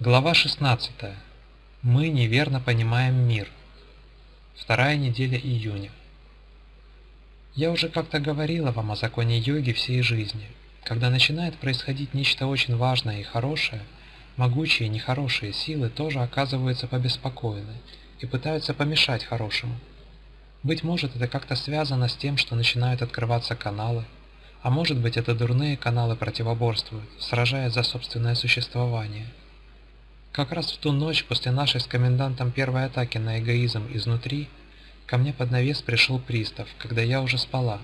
Глава 16. Мы неверно понимаем мир. Вторая неделя июня. Я уже как-то говорила вам о законе йоги всей жизни. Когда начинает происходить нечто очень важное и хорошее, могучие нехорошие силы тоже оказываются побеспокоены и пытаются помешать хорошему. Быть может, это как-то связано с тем, что начинают открываться каналы, а может быть, это дурные каналы противоборствуют, сражаясь за собственное существование – как раз в ту ночь после нашей с комендантом первой атаки на эгоизм изнутри, ко мне под навес пришел пристав, когда я уже спала.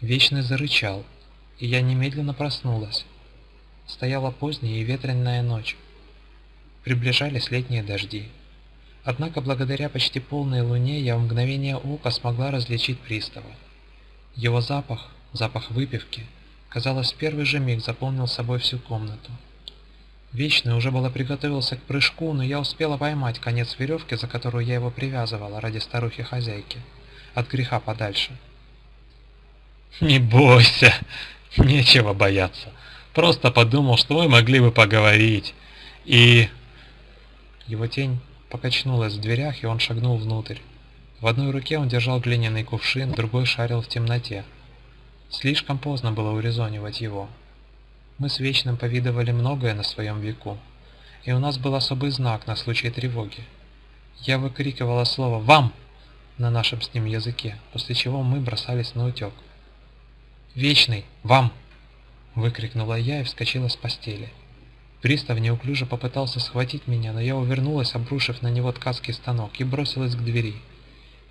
Вечный зарычал, и я немедленно проснулась. Стояла поздняя и ветреная ночь. Приближались летние дожди. Однако благодаря почти полной луне я в мгновение ока смогла различить пристава. Его запах, запах выпивки, казалось, в первый же миг заполнил собой всю комнату. Вечный уже было приготовился к прыжку, но я успела поймать конец веревки, за которую я его привязывала ради старухи-хозяйки. От греха подальше. «Не бойся, нечего бояться. Просто подумал, что вы могли бы поговорить. И...» Его тень покачнулась в дверях, и он шагнул внутрь. В одной руке он держал глиняный кувшин, другой шарил в темноте. Слишком поздно было урезонивать его. Мы с Вечным повидывали многое на своем веку, и у нас был особый знак на случай тревоги. Я выкрикивала слово «Вам!» на нашем с ним языке, после чего мы бросались на утек. «Вечный! Вам!» – выкрикнула я и вскочила с постели. Пристав неуклюже попытался схватить меня, но я увернулась, обрушив на него ткацкий станок, и бросилась к двери.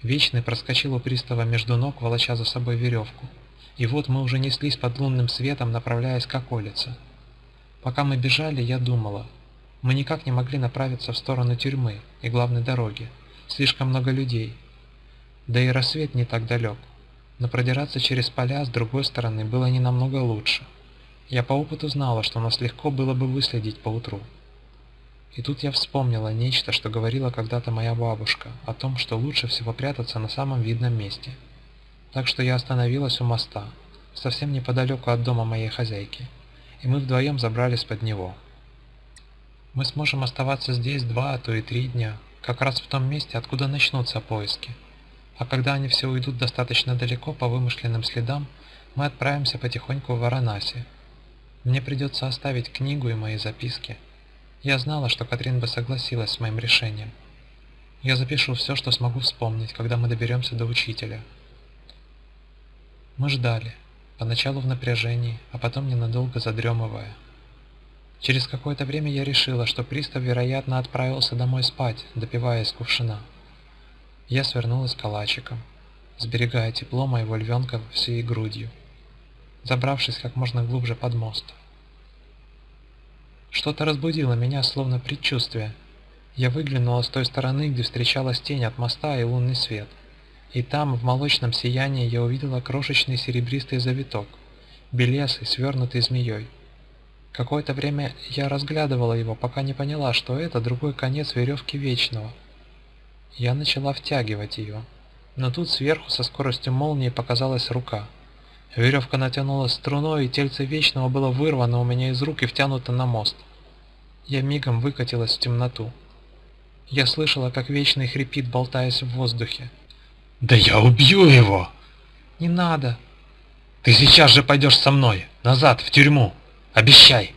Вечный проскочил у пристава между ног, волоча за собой веревку. И вот мы уже неслись под лунным светом, направляясь к околице. Пока мы бежали, я думала. Мы никак не могли направиться в сторону тюрьмы и главной дороги. Слишком много людей. Да и рассвет не так далек. Но продираться через поля с другой стороны было не намного лучше. Я по опыту знала, что нас легко было бы выследить поутру. И тут я вспомнила нечто, что говорила когда-то моя бабушка, о том, что лучше всего прятаться на самом видном месте – так что я остановилась у моста, совсем неподалеку от дома моей хозяйки, и мы вдвоем забрались под него. Мы сможем оставаться здесь два, а то и три дня, как раз в том месте, откуда начнутся поиски. А когда они все уйдут достаточно далеко по вымышленным следам, мы отправимся потихоньку в Варанаси. Мне придется оставить книгу и мои записки. Я знала, что Катрин бы согласилась с моим решением. Я запишу все, что смогу вспомнить, когда мы доберемся до учителя. Мы ждали, поначалу в напряжении, а потом ненадолго задремывая. Через какое-то время я решила, что пристав, вероятно, отправился домой спать, допивая из кувшина. Я свернулась калачиком, сберегая тепло моего львенка всей грудью, забравшись как можно глубже под мост. Что-то разбудило меня, словно предчувствие. Я выглянула с той стороны, где встречалась тень от моста и лунный свет – и там, в молочном сиянии, я увидела крошечный серебристый завиток, белесый, свернутый змеей. Какое-то время я разглядывала его, пока не поняла, что это другой конец веревки Вечного. Я начала втягивать ее, но тут сверху со скоростью молнии показалась рука. Веревка натянулась струной, и тельце Вечного было вырвано у меня из рук и втянуто на мост. Я мигом выкатилась в темноту. Я слышала, как Вечный хрипит, болтаясь в воздухе. Да я убью его! Не надо. Ты сейчас же пойдешь со мной, назад, в тюрьму. Обещай.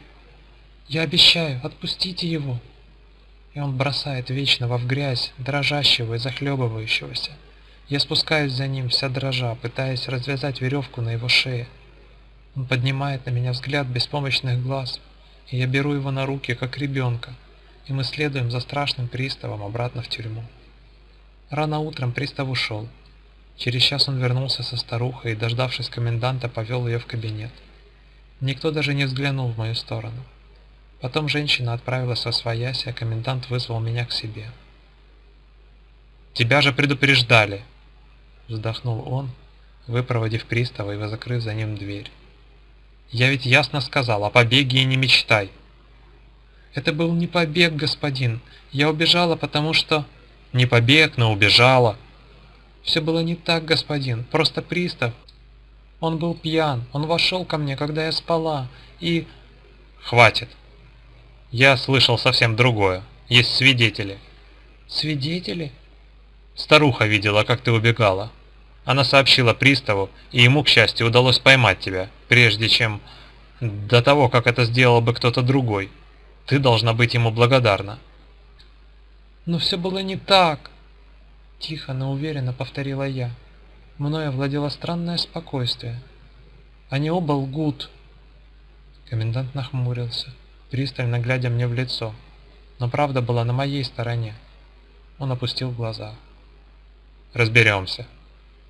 Я обещаю, отпустите его. И он бросает вечного в грязь, дрожащего и захлебывающегося. Я спускаюсь за ним, вся дрожа, пытаясь развязать веревку на его шее. Он поднимает на меня взгляд беспомощных глаз, и я беру его на руки, как ребенка, и мы следуем за страшным приставом обратно в тюрьму. Рано утром пристав ушел. Через час он вернулся со старухой и, дождавшись коменданта, повел ее в кабинет. Никто даже не взглянул в мою сторону. Потом женщина отправилась во своясь, а комендант вызвал меня к себе. «Тебя же предупреждали!» Вздохнул он, выпроводив пристава и закрыв за ним дверь. «Я ведь ясно сказал, о побеге и не мечтай!» Это был не побег, господин. Я убежала, потому что... Не побег, но убежала. Все было не так, господин. Просто пристав. Он был пьян. Он вошел ко мне, когда я спала. И... Хватит. Я слышал совсем другое. Есть свидетели. Свидетели? Старуха видела, как ты убегала. Она сообщила приставу, и ему, к счастью, удалось поймать тебя, прежде чем... До того, как это сделал бы кто-то другой. Ты должна быть ему благодарна. Но все было не так. Тихо, но уверенно повторила я. Мною овладело странное спокойствие. Они оба лгут. Комендант нахмурился, пристально глядя мне в лицо. Но правда была на моей стороне. Он опустил глаза. Разберемся.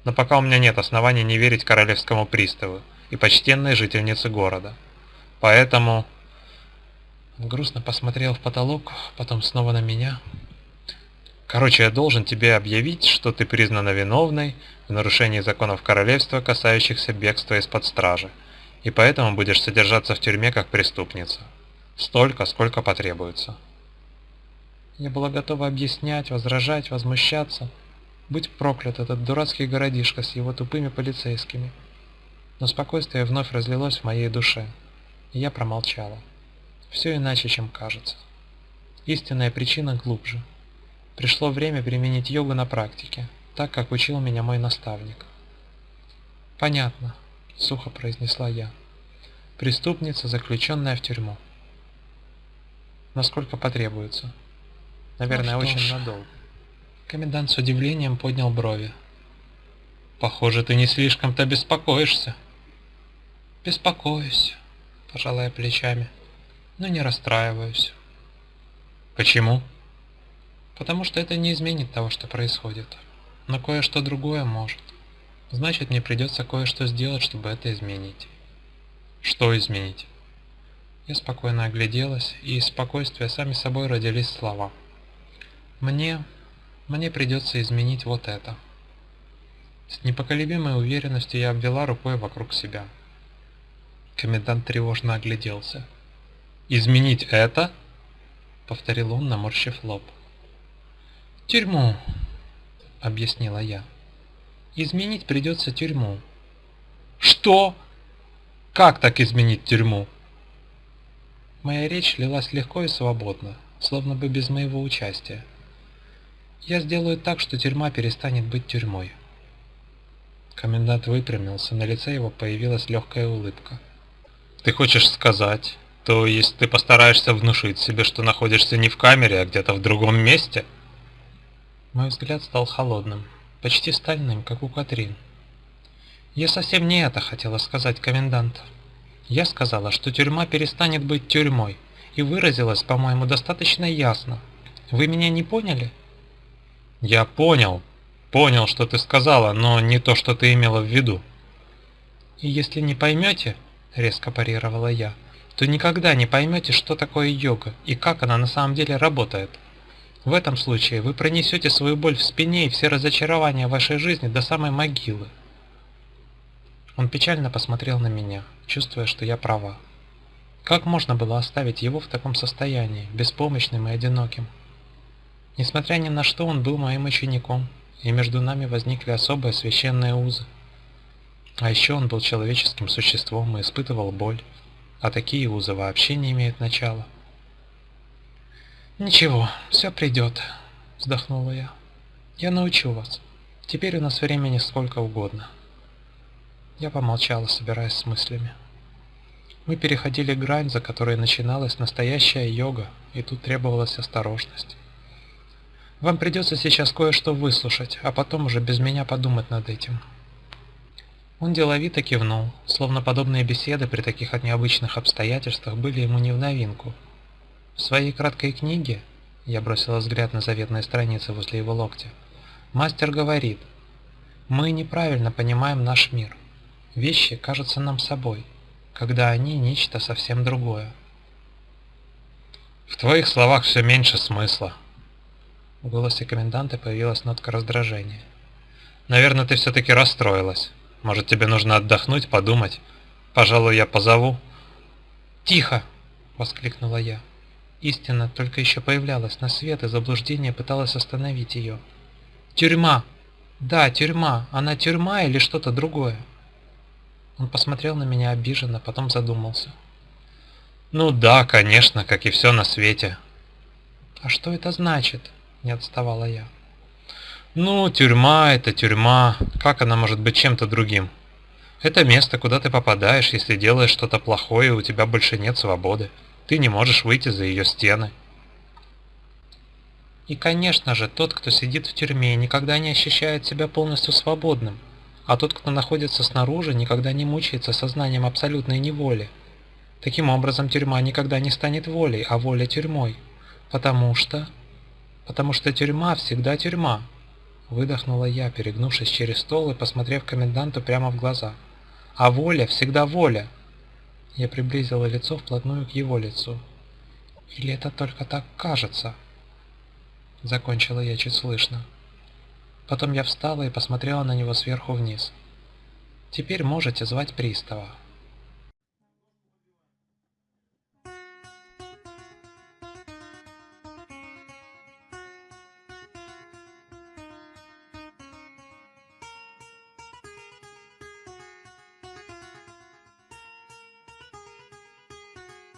Но пока у меня нет оснований не верить королевскому приставу и почтенной жительнице города. Поэтому грустно посмотрел в потолок, потом снова на меня. Короче, я должен тебе объявить, что ты признана виновной в нарушении законов королевства, касающихся бегства из-под стражи, и поэтому будешь содержаться в тюрьме как преступница. Столько, сколько потребуется. Я была готова объяснять, возражать, возмущаться. Будь проклят этот дурацкий городишко с его тупыми полицейскими. Но спокойствие вновь разлилось в моей душе, и я промолчала. Все иначе, чем кажется. Истинная причина глубже. Пришло время применить йогу на практике, так как учил меня мой наставник. «Понятно», — сухо произнесла я. «Преступница, заключенная в тюрьму». «Насколько потребуется?» «Наверное, ну, очень ж. надолго». Комендант с удивлением поднял брови. «Похоже, ты не слишком-то беспокоишься». «Беспокоюсь», — пожалая плечами но не расстраиваюсь. Почему? Потому что это не изменит того, что происходит. Но кое-что другое может. Значит, мне придется кое-что сделать, чтобы это изменить. Что изменить? Я спокойно огляделась, и из спокойствия сами собой родились слова. Мне... мне придется изменить вот это. С непоколебимой уверенностью я обвела рукой вокруг себя. Комендант тревожно огляделся. «Изменить это?» — повторил он, наморщив лоб. «Тюрьму», — объяснила я. «Изменить придется тюрьму». «Что? Как так изменить тюрьму?» Моя речь лилась легко и свободно, словно бы без моего участия. Я сделаю так, что тюрьма перестанет быть тюрьмой. Комендант выпрямился, на лице его появилась легкая улыбка. «Ты хочешь сказать, то есть ты постараешься внушить себе, что находишься не в камере, а где-то в другом месте? Мой взгляд стал холодным, почти стальным, как у Катрин. Я совсем не это хотела сказать, комендант. Я сказала, что тюрьма перестанет быть тюрьмой, и выразилась, по-моему, достаточно ясно. Вы меня не поняли? Я понял. Понял, что ты сказала, но не то, что ты имела в виду. И если не поймете, резко парировала я, — то никогда не поймете, что такое йога и как она на самом деле работает. В этом случае вы пронесете свою боль в спине и все разочарования вашей жизни до самой могилы. Он печально посмотрел на меня, чувствуя, что я права. Как можно было оставить его в таком состоянии, беспомощным и одиноким? Несмотря ни на что, он был моим учеником, и между нами возникли особые священные узы. А еще он был человеческим существом и испытывал боль, а такие узы вообще не имеют начала. «Ничего, все придет», — вздохнула я. «Я научу вас. Теперь у нас времени сколько угодно». Я помолчала, собираясь с мыслями. Мы переходили грань, за которой начиналась настоящая йога, и тут требовалась осторожность. Вам придется сейчас кое-что выслушать, а потом уже без меня подумать над этим. Он деловито кивнул, словно подобные беседы при таких от необычных обстоятельствах были ему не в новинку. В своей краткой книге, я бросила взгляд на заветные страницы возле его локтя, мастер говорит, «Мы неправильно понимаем наш мир. Вещи кажутся нам собой, когда они нечто совсем другое». «В твоих словах все меньше смысла». В голосе коменданта появилась нотка раздражения. «Наверное, ты все-таки расстроилась». Может, тебе нужно отдохнуть, подумать? Пожалуй, я позову». «Тихо!» — воскликнула я. Истина только еще появлялась на свет, и заблуждение пыталось остановить ее. «Тюрьма! Да, тюрьма! Она тюрьма или что-то другое?» Он посмотрел на меня обиженно, потом задумался. «Ну да, конечно, как и все на свете». «А что это значит?» – не отставала я. «Ну, тюрьма – это тюрьма. Как она может быть чем-то другим? Это место, куда ты попадаешь, если делаешь что-то плохое, у тебя больше нет свободы. Ты не можешь выйти за ее стены». И, конечно же, тот, кто сидит в тюрьме, никогда не ощущает себя полностью свободным, а тот, кто находится снаружи, никогда не мучается сознанием абсолютной неволи. Таким образом, тюрьма никогда не станет волей, а воля тюрьмой. Потому что... Потому что тюрьма всегда тюрьма. Выдохнула я, перегнувшись через стол и посмотрев коменданту прямо в глаза. А воля всегда воля. Я приблизила лицо вплотную к его лицу. Или это только так кажется? Закончила я чуть слышно. Потом я встала и посмотрела на него сверху вниз. «Теперь можете звать пристава».